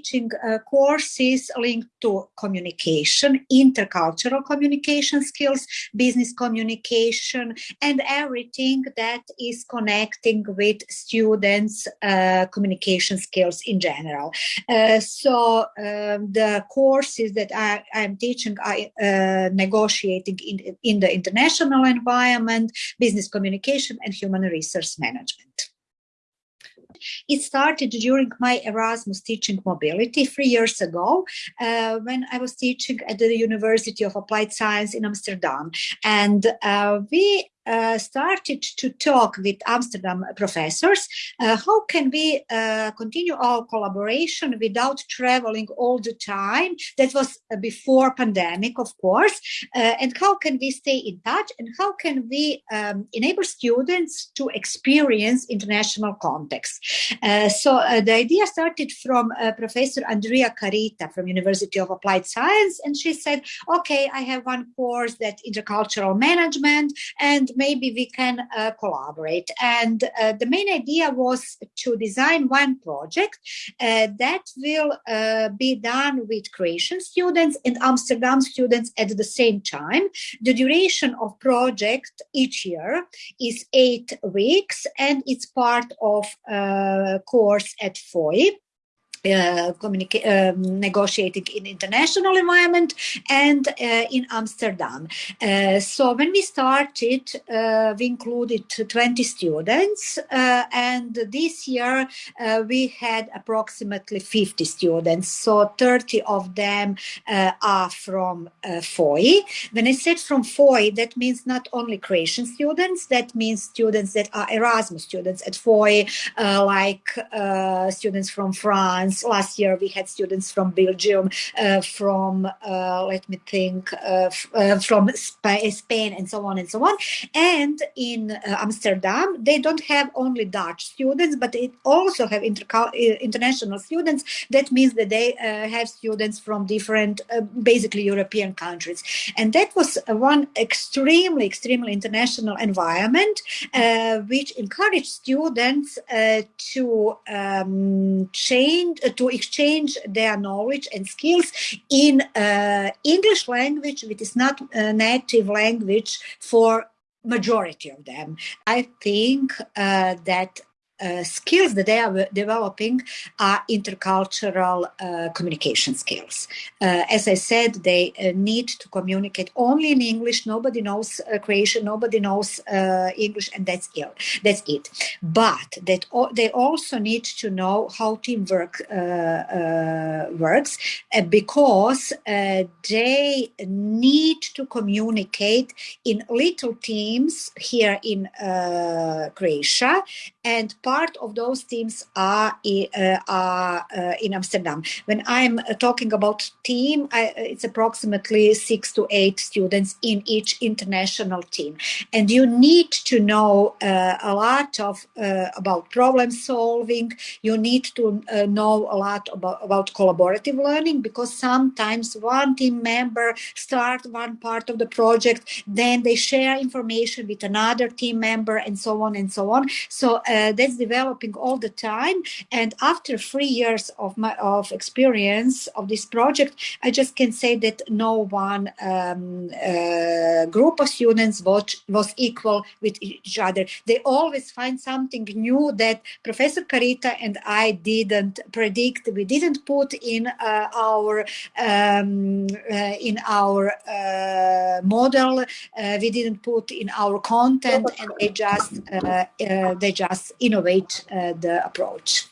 teaching uh, courses linked to communication, intercultural communication skills, business communication, and everything that is connecting with students' uh, communication skills in general. Uh, so um, the courses that I, am teaching are uh, negotiating in, in the international environment, business communication, and human resource management. It started during my Erasmus teaching mobility three years ago uh, when I was teaching at the University of Applied Science in Amsterdam. And uh, we uh, started to talk with Amsterdam professors. Uh, how can we uh, continue our collaboration without traveling all the time? That was uh, before pandemic, of course. Uh, and how can we stay in touch? And how can we um, enable students to experience international context? so the idea started from Professor Andrea Carita from University of Applied Science, and she said, "Okay, I have one course that intercultural management and maybe we can uh, collaborate. And uh, the main idea was to design one project uh, that will uh, be done with Croatian students and Amsterdam students at the same time. The duration of project each year is eight weeks and it's part of uh, course at FOI uh, um, negotiating in international environment and uh, in Amsterdam. Uh, so when we started, uh, we included 20 students, uh, and this year uh, we had approximately 50 students. So 30 of them are from FOI. When I said from FOI, that means not only Croatian students, that means students that are Erasmus students at FOI, like students from France, Last year we had students from Belgium, uh, from uh, let me think, uh, uh from Spain, and so on and so on. And in uh, Amsterdam, they don't have only Dutch students, but they also have uh, international students. That means that they have students from different, basically European countries. And that was one extremely, extremely international environment, which encouraged students to um, change to exchange their knowledge and skills in uh, English language, which is not a native language for majority of them. I think uh, that uh, skills that they are developing are intercultural uh, communication skills. Uh, as I said, they uh, need to communicate only in English. Nobody knows uh, Croatian, nobody knows English, and that's it. That's it. But that they also need to know how teamwork works because they need to communicate in little teams here in Croatia and part of those teams are, uh, are uh, in Amsterdam. When I'm uh, talking about team, I, it's approximately six to eight students in each international team. And you need to know uh, a lot of uh, about problem solving. You need to uh, know a lot about, about collaborative learning because sometimes one team member start one part of the project, then they share information with another team member and so on and so on. So that's developing all the time. And after three years of my of experience of this project, I just can say that no one um, uh, group of students was, was equal with each other. They always find something new that Professor Carita and I didn't predict. We didn't put in uh, our um, uh, in our uh, model. Uh, we didn't put in our content, and they just uh, they just innovate Uh, the approach.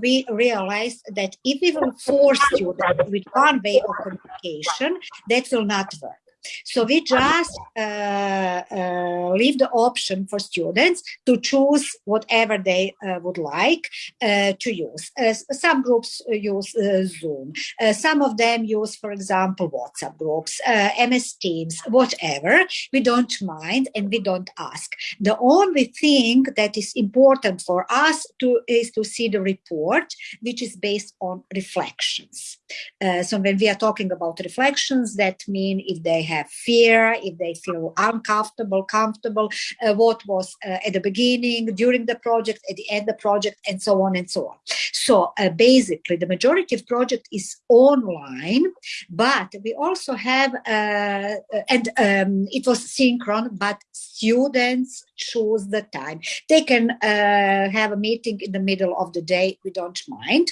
We realized that if we will force students with one way of communication, that will not work. So we just uh, uh, leave the option for students to choose whatever they uh, would like to use. Some groups use Zoom. some of them use, for example, WhatsApp groups, MS Teams, whatever. We don't mind and we don't ask. The only thing that is important for us to is to see the report, which is based on reflections. Uh, so when we are talking about reflections, that mean if they have fear, if they feel uncomfortable, comfortable, uh, what was uh, at the beginning, during the project, at the end of the project, and so on and so on. So uh, basically, the majority of project is online, but we also have, uh, and um, it was synchron, but students choose the time. They can have a meeting in the middle of the day. We don't mind.